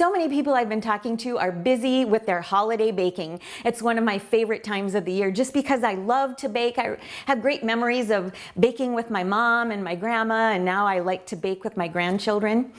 So many people I've been talking to are busy with their holiday baking. It's one of my favorite times of the year just because I love to bake. I have great memories of baking with my mom and my grandma and now I like to bake with my grandchildren.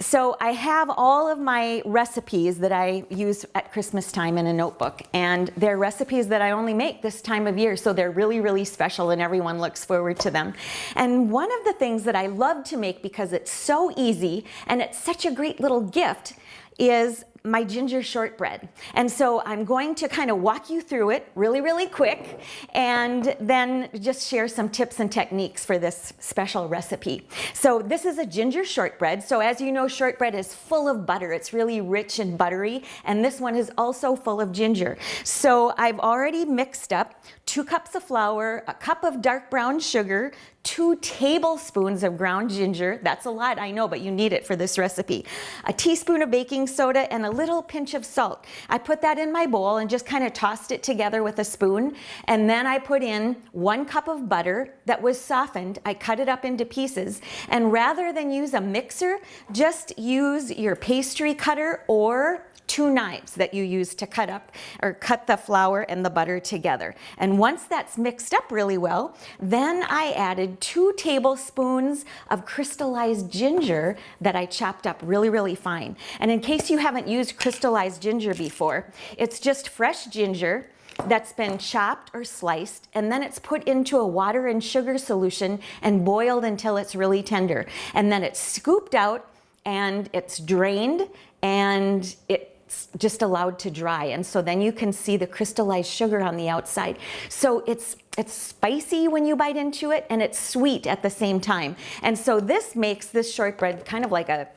So I have all of my recipes that I use at Christmas time in a notebook and they're recipes that I only make this time of year so they're really really special and everyone looks forward to them. And one of the things that I love to make because it's so easy and it's such a great little gift is my ginger shortbread. And so I'm going to kind of walk you through it really, really quick and then just share some tips and techniques for this special recipe. So this is a ginger shortbread. So as you know, shortbread is full of butter. It's really rich and buttery. And this one is also full of ginger. So I've already mixed up two cups of flour, a cup of dark brown sugar, two tablespoons of ground ginger. That's a lot, I know, but you need it for this recipe. A teaspoon of baking soda and a little pinch of salt. I put that in my bowl and just kind of tossed it together with a spoon. And then I put in one cup of butter that was softened. I cut it up into pieces. And rather than use a mixer, just use your pastry cutter or two knives that you use to cut up or cut the flour and the butter together. And once that's mixed up really well, then I added two tablespoons of crystallized ginger that I chopped up really, really fine. And in case you haven't used crystallized ginger before, it's just fresh ginger that's been chopped or sliced and then it's put into a water and sugar solution and boiled until it's really tender. And then it's scooped out and it's drained and it it's just allowed to dry. And so then you can see the crystallized sugar on the outside. So it's it's spicy when you bite into it and it's sweet at the same time. And so this makes this shortbread kind of like a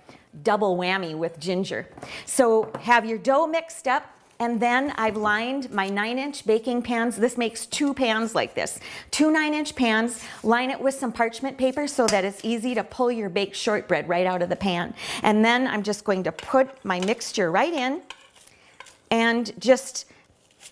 double whammy with ginger. So have your dough mixed up, and then I've lined my nine inch baking pans. This makes two pans like this. Two nine inch pans, line it with some parchment paper so that it's easy to pull your baked shortbread right out of the pan. And then I'm just going to put my mixture right in and just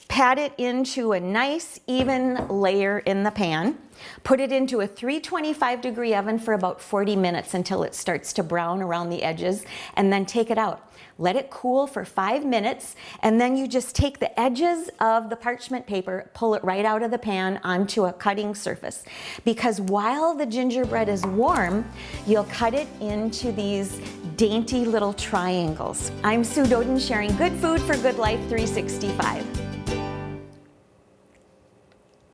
pat it into a nice even layer in the pan. Put it into a 325 degree oven for about 40 minutes until it starts to brown around the edges and then take it out. Let it cool for five minutes and then you just take the edges of the parchment paper, pull it right out of the pan onto a cutting surface. Because while the gingerbread is warm, you'll cut it into these dainty little triangles. I'm Sue Doeden sharing good food for good life 365.